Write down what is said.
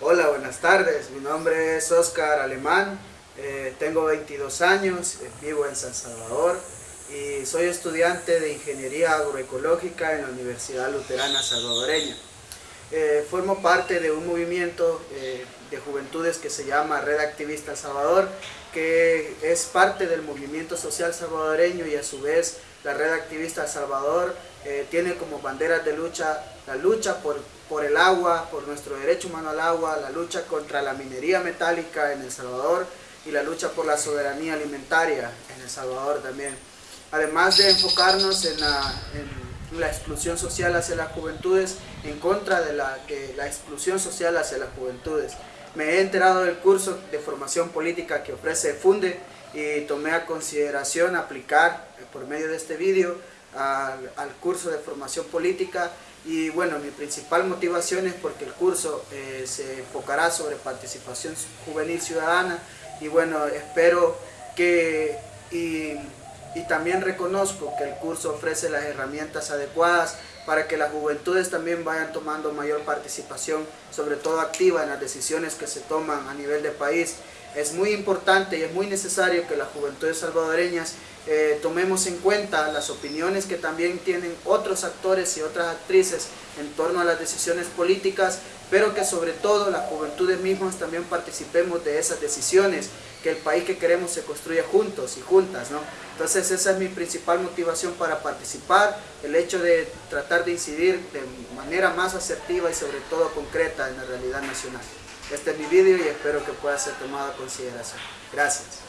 Hola, buenas tardes. Mi nombre es Oscar Alemán. eh, tengo 22 años, eh, vivo en San Salvador y soy estudiante de Ingeniería Agroecológica en la Universidad Luterana Salvadoreña. Eh, formo parte de un movimiento eh, de juventudes que se llama Red Activista Salvador, que es parte del movimiento social salvadoreño y a su vez la Red Activista Salvador eh, tiene como banderas de lucha la lucha por, por el agua, por nuestro derecho humano al agua, la lucha contra la minería metálica en El Salvador y la lucha por la soberanía alimentaria en El Salvador también. Además de enfocarnos en la, en la exclusión social hacia las juventudes, en contra de la, que la exclusión social hacia las juventudes. Me he enterado del curso de formación política que ofrece FUNDE y tomé a consideración aplicar eh, por medio de este vídeo al, curso de formación política y bueno, mi principal motivación es porque el curso eh, se enfocará sobre participación juvenil ciudadana y bueno, espero que también reconozco que el curso ofrece las herramientas adecuadas para que las juventudes también vayan tomando mayor participación, sobre todo activa en las decisiones que se toman a nivel de país. Es muy importante y es muy necesario que las juventudes salvadoreñas eh, tomemos en cuenta las opiniones que también tienen otros actores y otras actrices en torno a las decisiones políticas, pero que sobre todo las juventudes mismas también participemos de esas decisiones, que el país que queremos se construya juntos y juntas, ¿no? Entonces esa es mi principal motivación para participar, el hecho de tratar de incidir de manera más asertiva y sobre todo concreta en la realidad nacional. Este es mi vídeo y espero que pueda ser tomado a consideración. Gracias.